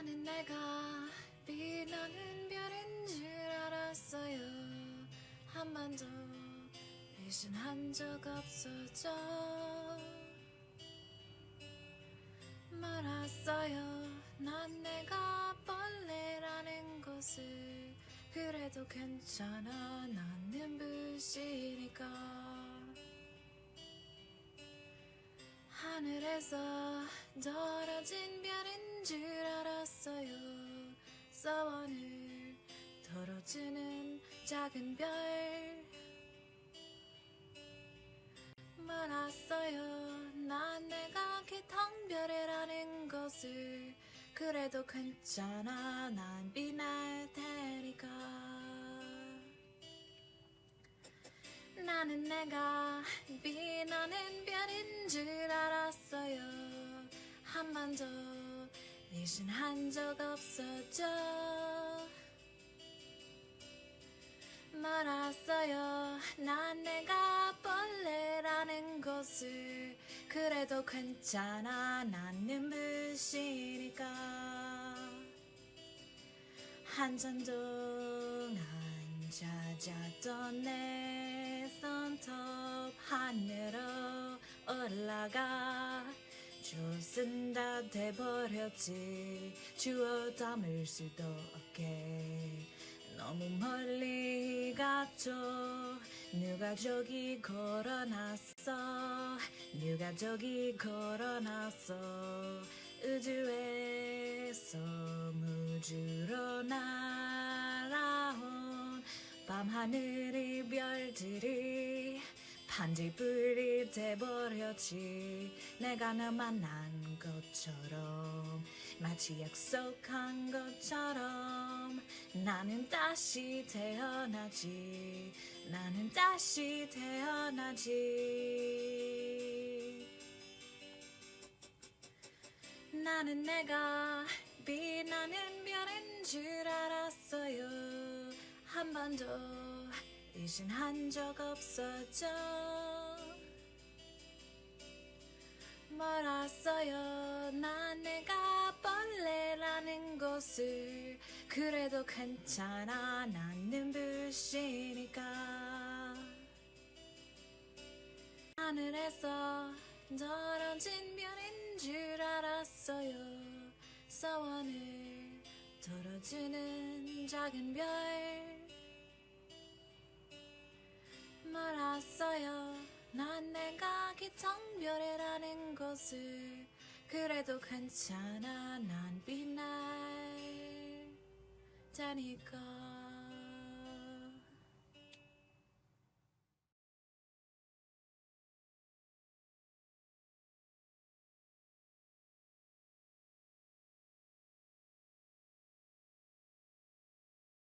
나는 내가 빛나는 별인 줄 알았어요. 한 번도 배신한 적 없었죠. 말았어요. 난 내가 벌레라는 것을 그래도 괜찮아. 난 눈부시니까. 하늘에서 떨 덜어주는 작은 별 말았어요. 난 내가 깃텅 별이라는 것을 그래도 괜찮아. 난 빛날 테니까 나는 내가 빛나는 별인 줄 알았어요. 한 번도 배신한 적 없었죠 말았어요. 난 내가 벌레라는 것을. 그래도 괜찮아. 난 눈부시니까. 한참 동안 찾았던 내 손톱 하늘로 올라가. 조슨 다 돼버렸지. 주워 담을 수도 없게 너무 멀리 갔죠. 누가 저기 걸어놨어? 누가 저기 걸어놨어? 우주에서 무주로 날아온 밤하늘의 별들이 반딧불이 돼버렸지. 내가 너 만난 것처럼 마치 약속한 것처럼 나는 다시 태어나지. 나는 다시 태어나지. 나는 내가 빛나는 별인 줄 알았어요. 한 번도 의심한 적 없었죠 말았어요. 난 내가 벌레라는 것을. 그래도 괜찮아. 난 눈부시니까. 하늘에서 떨어진 별인 줄 알았어요. 서원을 덜어주는 작은 별 말았어요. 난 내가 깃텅 별이라는 것을 그래도 괜찮아. 난 빛날 테니까